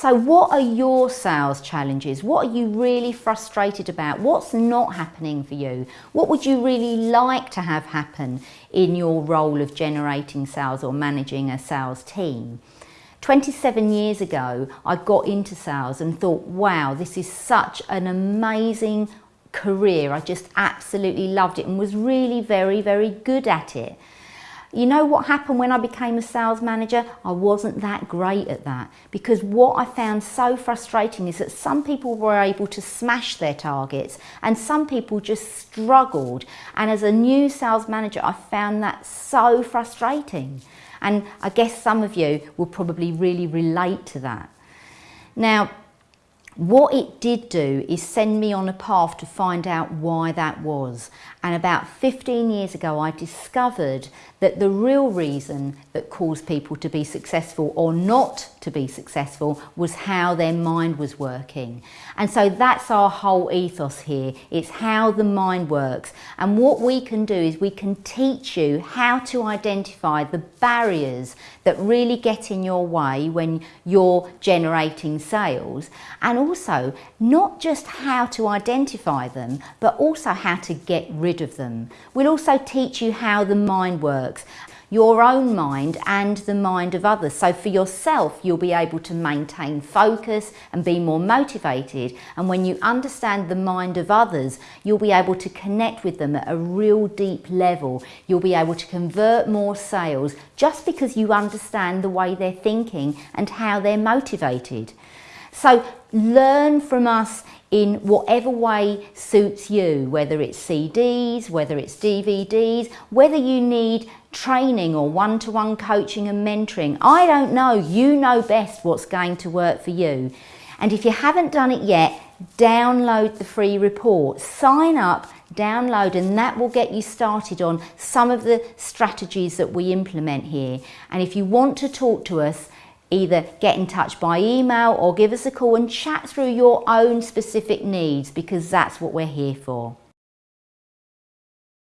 So what are your sales challenges? What are you really frustrated about? What's not happening for you? What would you really like to have happen in your role of generating sales or managing a sales team? 27 years ago, I got into sales and thought, wow, this is such an amazing career. I just absolutely loved it and was really very, very good at it. You know what happened when I became a sales manager? I wasn't that great at that because what I found so frustrating is that some people were able to smash their targets and some people just struggled. And as a new sales manager, I found that so frustrating. And I guess some of you will probably really relate to that. Now, what it did do is send me on a path to find out why that was. And about 15 years ago, I discovered that the real reason that caused people to be successful or not to be successful was how their mind was working. And so that's our whole ethos here. It's how the mind works. And what we can do is we can teach you how to identify the barriers that really get in your way when you're generating sales. And also not just how to identify them, but also how to get rid of them. We'll also teach you how the mind works your own mind and the mind of others. So for yourself, you'll be able to maintain focus and be more motivated. And when you understand the mind of others, you'll be able to connect with them at a real deep level. You'll be able to convert more sales just because you understand the way they're thinking and how they're motivated. So learn from us in whatever way suits you, whether it's CDs, whether it's DVDs, whether you need training or one-to-one -one coaching and mentoring. I don't know, you know best what's going to work for you. And if you haven't done it yet, download the free report, sign up, download and that will get you started on some of the strategies that we implement here. And if you want to talk to us, either get in touch by email or give us a call and chat through your own specific needs because that's what we're here for.